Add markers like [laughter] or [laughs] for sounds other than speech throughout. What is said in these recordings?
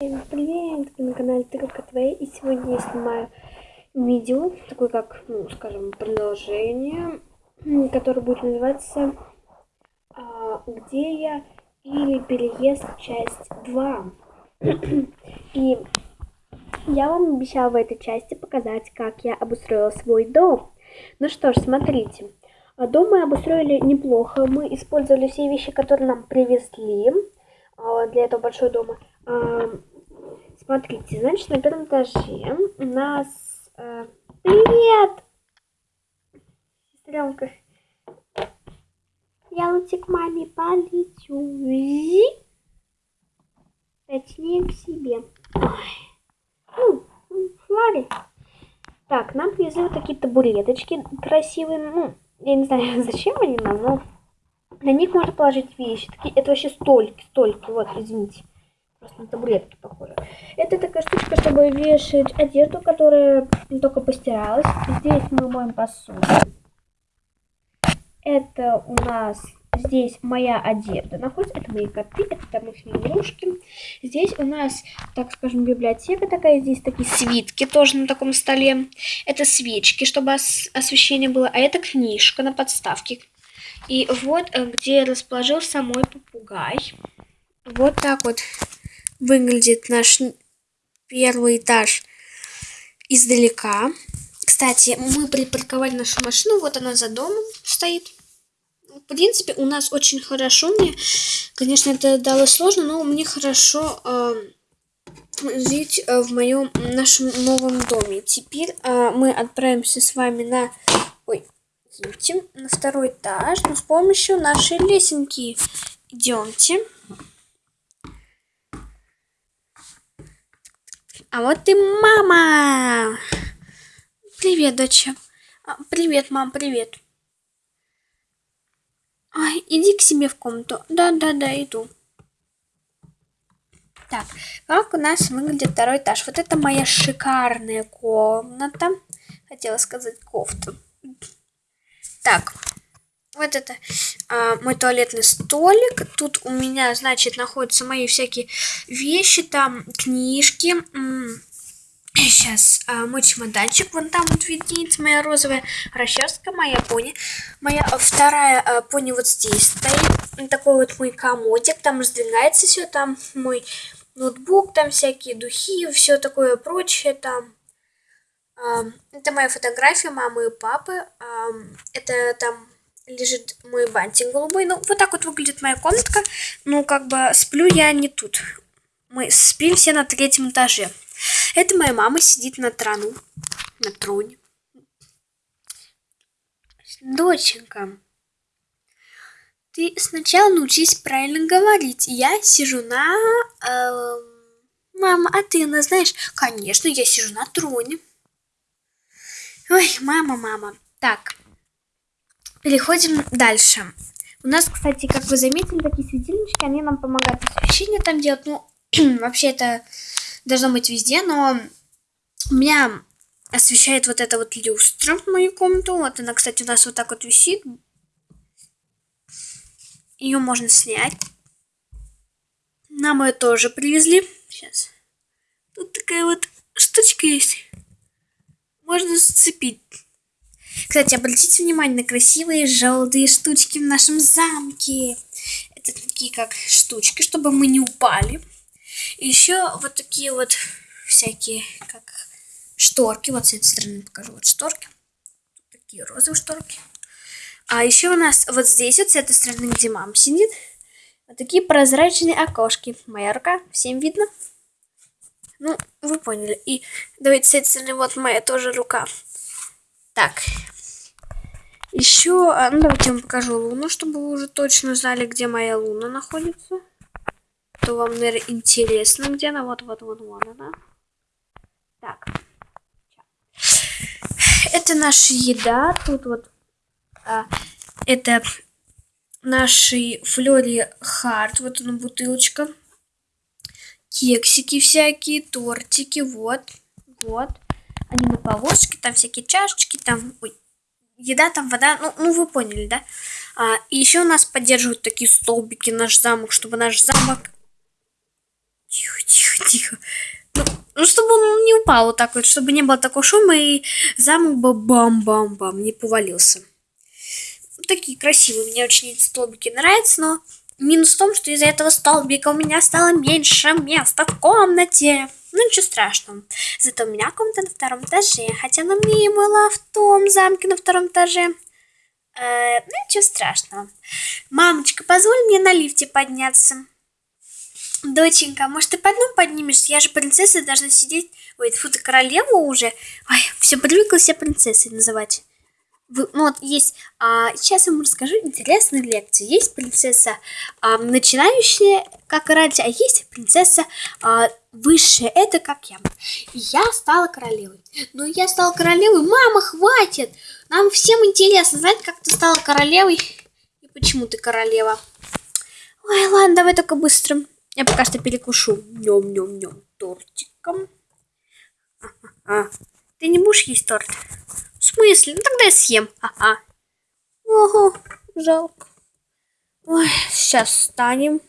Всем привет! Вы на канале Тыковка Твоя и сегодня я снимаю видео, такое как, ну, скажем, продолжение, которое будет называться а, «Где я?» или «Переезд. Часть 2». [clears throat] И я вам обещала в этой части показать, как я обустроила свой дом. Ну что ж, смотрите. Дом мы обустроили неплохо. Мы использовали все вещи, которые нам привезли для этого большого дома. Смотрите, значит, на первом этаже у нас... Э, привет! Сестренка. Я лучше к маме полечу. Точнее, к себе. Ой. Ну, смотри. Так, нам привезли вот такие табуреточки красивые. Ну, я не знаю, [laughs] зачем они нам, но на них можно положить вещи. Такие, это вообще столики, столики. Вот, извините. Просто на табуретки похоже. Это такая штучка, чтобы вешать одежду, которая только постиралась. Здесь мы моем посуду. Это у нас здесь моя одежда находится. Это мои коты, это домашние игрушки. Здесь у нас, так скажем, библиотека такая. Здесь такие свитки тоже на таком столе. Это свечки, чтобы ос освещение было. А это книжка на подставке. И вот э, где расположился мой попугай. Вот так вот выглядит наш первый этаж издалека. Кстати, мы припарковали нашу машину, вот она за домом стоит. В принципе, у нас очень хорошо. Мне, конечно, это далось сложно, но мне хорошо э, жить э, в моем нашем новом доме. Теперь э, мы отправимся с вами на, ой, извините, на второй этаж, но с помощью нашей лесенки. Идемте. А вот и мама. Привет, доча. А, привет, мам, привет. Ай, иди к себе в комнату. Да-да-да, иду. Так, как у нас выглядит второй этаж? Вот это моя шикарная комната. Хотела сказать кофта. Так, вот это а, мой туалетный столик. Тут у меня, значит, находятся мои всякие вещи, там книжки. Сейчас а, мой чемоданчик, вон там вот виднеется моя розовая расческа, моя пони. Моя вторая а, пони вот здесь стоит. Такой вот мой комодик, там раздвигается все, там мой ноутбук, там всякие духи, все такое прочее там. Это моя фотография мамы и папы. Это там лежит мой бантик голубой. Ну, вот так вот выглядит моя комнатка. Ну, как бы сплю я не тут. Мы спим все на третьем этаже. Это моя мама сидит на трону. На троне. Доченька, ты сначала научись правильно говорить. Я сижу на... Э, мама, а ты, она знаешь? Конечно, я сижу на троне. Ой, мама, мама. Так, Переходим дальше. У нас, кстати, как вы заметили, такие светильнички, они нам помогают освещение там делать. Ну, [clears throat] вообще это должно быть везде, но у меня освещает вот эта вот люстра в мою комнату. Вот она, кстати, у нас вот так вот висит. Ее можно снять. Нам ее тоже привезли. Сейчас. Тут такая вот штучка есть. Можно сцепить. Кстати, обратите внимание на красивые желтые штучки в нашем замке. Это такие как штучки, чтобы мы не упали. И еще вот такие вот всякие, как шторки. Вот с этой стороны покажу. Вот шторки. Такие розовые шторки. А еще у нас вот здесь, вот с этой стороны, где мама сидит, вот такие прозрачные окошки. Моя рука, всем видно? Ну, вы поняли. И давайте с вот моя тоже рука. Так. Еще, а, ну давайте вам покажу луну, чтобы вы уже точно знали, где моя луна находится. То вам, наверное, интересно, где она. Вот, вот, вот, вот она. Так. Это наша еда. Тут вот а, это наши флори хард. Вот она бутылочка. Кексики всякие, тортики. Вот, вот они на полоске, там всякие чашечки, там, ой, еда, там вода, ну, ну вы поняли, да? А, и еще нас поддерживают такие столбики наш замок, чтобы наш замок... Тихо, тихо, тихо. Ну, ну, чтобы он не упал вот так вот, чтобы не было такого шума, и замок бы бам-бам-бам не повалился. Такие красивые, мне очень эти столбики нравятся, но минус в том, что из-за этого столбика у меня стало меньше места в комнате. Ну, ничего страшного. Зато у меня комната на втором этаже, хотя она мне была в том замке на втором этаже. Э, ну, ничего страшного. Мамочка, позволь мне на лифте подняться. Доченька, может, ты по одному поднимешься? Я же принцесса, должна сидеть... Ой, фу, ты королева уже? Ой, все привыкла себя принцессой называть. Вы, ну вот есть, а, сейчас я вам расскажу интересную лекцию. Есть принцесса а, начинающая, как раньше, а есть принцесса а, высшая, это как я. И я стала королевой. Ну, я стала королевой, мама, хватит! Нам всем интересно знать, как ты стала королевой и почему ты королева. Ой, ладно, давай только быстро. Я пока что перекушу. Нем-нем-нем тортиком. А, а, а. Ты не будешь есть торт? Смысле? Ну тогда я съем. Ага. Ого, жалко. Ой, сейчас встанем.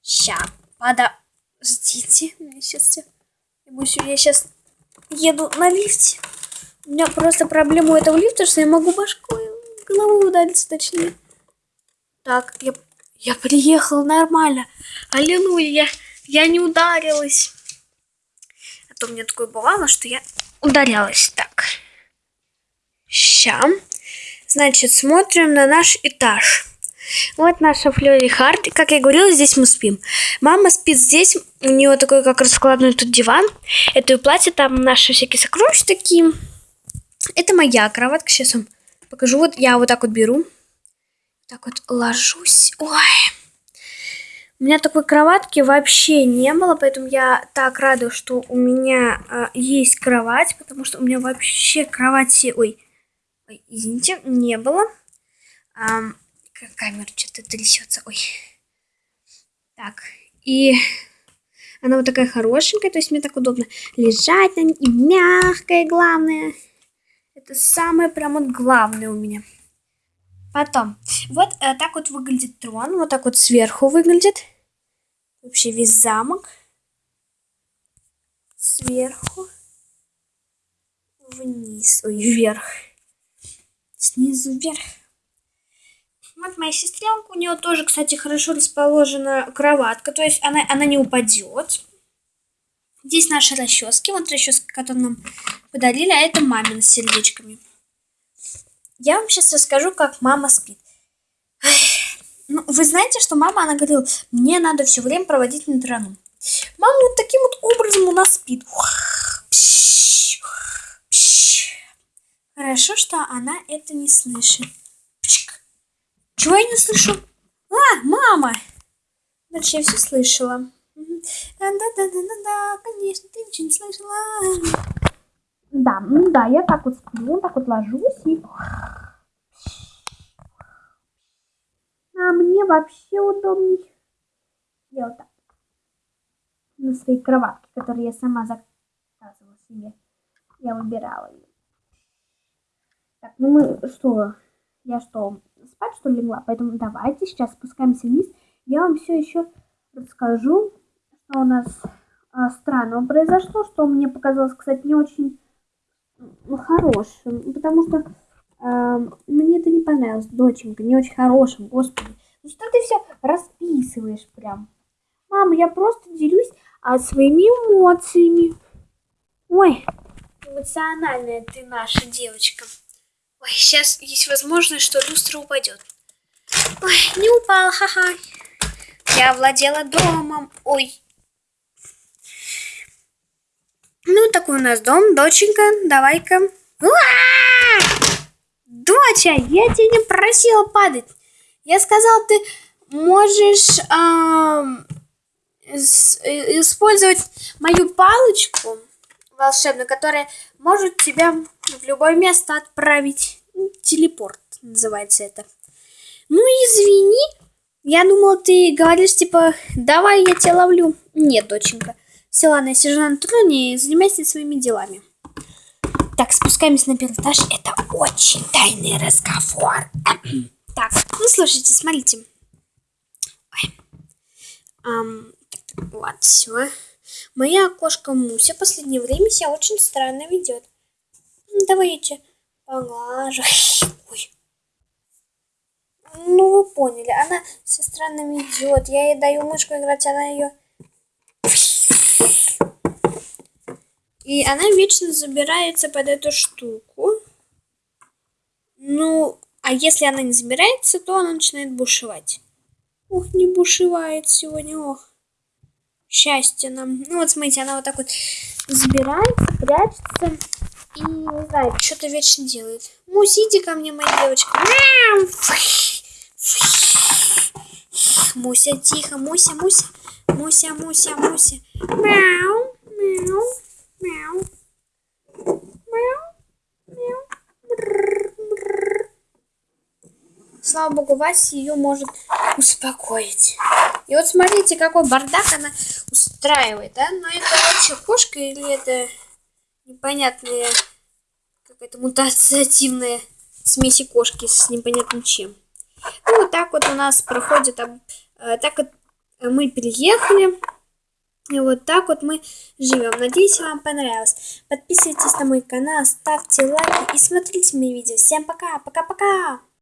Ща, подождите. Мне сейчас. Я сейчас еду на лифте. У меня просто проблема у этого лифта, что я могу башкой головой удариться, точнее. Так, я, я приехал нормально. Аллилуйя, я не ударилась. А то у меня такое бывало, что я ударялась. Так. Ща. Значит, смотрим на наш этаж. Вот наша Флёри Харт. Как я говорила, здесь мы спим. Мама спит здесь. У нее такой как раскладной тут диван. Это и платье, там наши всякие сокровища такие. Это моя кроватка. Сейчас вам покажу. Вот я вот так вот беру. Так вот ложусь. Ой. У меня такой кроватки вообще не было, поэтому я так рада, что у меня э, есть кровать, потому что у меня вообще кровати, ой, ой извините, не было. А, камера что-то трясется, ой. Так, и она вот такая хорошенькая, то есть мне так удобно лежать на ней, и мягкая, главное. Это самое прям вот главное у меня. Потом, вот э, так вот выглядит трон, вот так вот сверху выглядит. Вообще весь замок. Сверху. Вниз, ой, вверх. Снизу вверх. Вот моя сестренка, у нее тоже, кстати, хорошо расположена кроватка, то есть она, она не упадет. Здесь наши расчески. Вот расческа, которую нам подарили, а это мамина с сердечками. Я вам сейчас расскажу, как мама спит. Ну, вы знаете, что мама, она говорила, мне надо все время проводить на трону. Мама вот таким вот образом у нас спит. Хорошо, что она это не слышит. Чего я не слышу? А, мама! Дальше я все слышала. Да-да-да-да-да, конечно, ты ничего не слышала. Да, ну да, я так вот сплю, так вот ложусь и... А мне вообще удобней. Я вот так. На своей кроватке, которую я сама заказывала себе. Я выбирала ее. Так, ну мы что? Я что, спать что ли легла? Поэтому давайте сейчас спускаемся вниз. Я вам все еще расскажу что у нас а, странного произошло, что мне показалось, кстати, не очень ну, хорошим, потому что а, мне это не понравилось, доченька, не очень хорошим, господи. Ну что ты все расписываешь прям? Мама, я просто делюсь а, своими эмоциями. Ой, эмоциональная ты наша девочка. Ой, сейчас есть возможность, что люстра упадет. Ой, не упала, ха-ха. Я владела домом. Ой, Ну, такой у нас дом, доченька, давай-ка. Доча, я тебя не просила падать. Я сказал, ты можешь э, использовать мою палочку волшебную, которая может тебя в любое место отправить. Телепорт называется это. Ну, извини. Я думала, ты говоришь, типа, давай я тебя ловлю. Нет, доченька. Все, ладно, я сижу на троне и занимаюсь своими делами. Так, спускаемся на первый этаж. Это очень тайный разговор. [clears throat] так, ну слушайте, смотрите. Ой. Um, так, так, вот, все. Моя кошка Муся последнее время себя очень странно ведет. Давайте поглажу. [laughs] Ой. Ну, вы поняли, она все странно ведет. Я ей даю мышку играть, она ее... [sniffs] И она вечно забирается под эту штуку. Ну, а если она не забирается, то она начинает бушевать. Ох, не бушевает сегодня, ох. Счастье нам. Ну вот смотрите, она вот так вот забирается, прячется и не знаю, что-то вечно делает. Мусь, иди ко мне, моя девочка. Муся, тихо, Муся, Муся. Муся, Муся, Муся. Мяу, мяу, мяу. Мяу, мяу. Слава богу, Вася ее может успокоить. И вот смотрите, какой бардак она устраивает, да? Но это вообще кошка или это непонятная какая-то мутация активная смеси кошки с непонятным чем. Ну, вот так вот у нас проходит, э, так вот мы переехали. И вот так вот мы живем. Надеюсь, вам понравилось. Подписывайтесь на мой канал, ставьте лайки и смотрите мои видео. Всем пока, пока-пока!